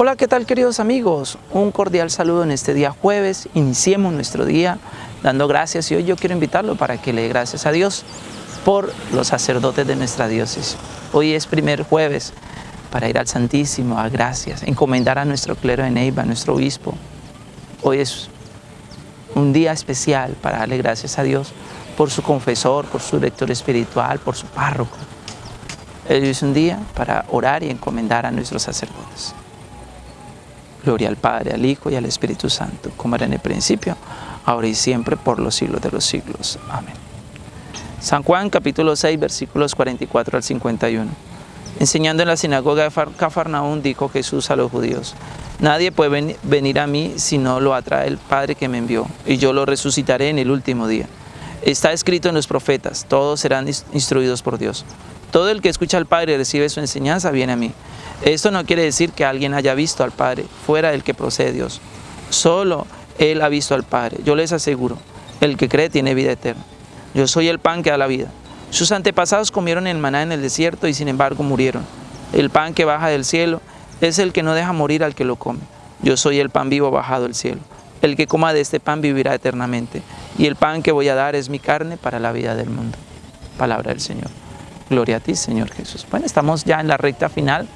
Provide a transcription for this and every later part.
Hola, ¿qué tal queridos amigos? Un cordial saludo en este día jueves. Iniciemos nuestro día dando gracias y hoy yo quiero invitarlo para que le dé gracias a Dios por los sacerdotes de nuestra diócesis. Hoy es primer jueves para ir al Santísimo, a gracias, encomendar a nuestro clero de Neiva, a nuestro obispo. Hoy es un día especial para darle gracias a Dios por su confesor, por su director espiritual, por su párroco. Hoy es un día para orar y encomendar a nuestros sacerdotes. Gloria al Padre, al Hijo y al Espíritu Santo, como era en el principio, ahora y siempre, por los siglos de los siglos. Amén. San Juan capítulo 6, versículos 44 al 51. Enseñando en la sinagoga de Cafarnaún, dijo Jesús a los judíos, Nadie puede venir a mí si no lo atrae el Padre que me envió, y yo lo resucitaré en el último día. Está escrito en los profetas, todos serán instruidos por Dios. Todo el que escucha al Padre y recibe su enseñanza viene a mí. Esto no quiere decir que alguien haya visto al Padre fuera del que procede Dios. Solo Él ha visto al Padre. Yo les aseguro, el que cree tiene vida eterna. Yo soy el pan que da la vida. Sus antepasados comieron el maná en el desierto y sin embargo murieron. El pan que baja del cielo es el que no deja morir al que lo come. Yo soy el pan vivo bajado del cielo. El que coma de este pan vivirá eternamente. Y el pan que voy a dar es mi carne para la vida del mundo. Palabra del Señor. Gloria a ti, Señor Jesús. Bueno, estamos ya en la recta final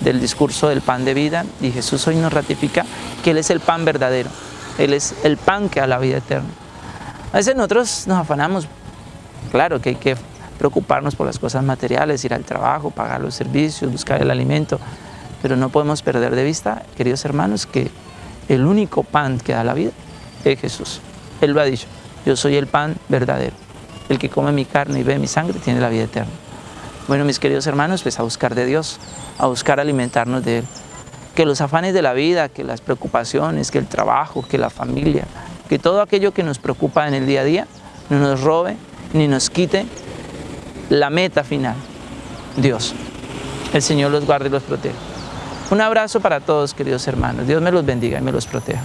del discurso del pan de vida y Jesús hoy nos ratifica que Él es el pan verdadero, Él es el pan que da la vida eterna. A veces nosotros nos afanamos, claro que hay que preocuparnos por las cosas materiales, ir al trabajo, pagar los servicios, buscar el alimento, pero no podemos perder de vista, queridos hermanos, que el único pan que da la vida es Jesús. Él lo ha dicho, yo soy el pan verdadero. El que come mi carne y ve mi sangre tiene la vida eterna. Bueno, mis queridos hermanos, pues a buscar de Dios, a buscar alimentarnos de Él. Que los afanes de la vida, que las preocupaciones, que el trabajo, que la familia, que todo aquello que nos preocupa en el día a día, no nos robe ni nos quite la meta final, Dios. El Señor los guarde y los proteja. Un abrazo para todos, queridos hermanos. Dios me los bendiga y me los proteja.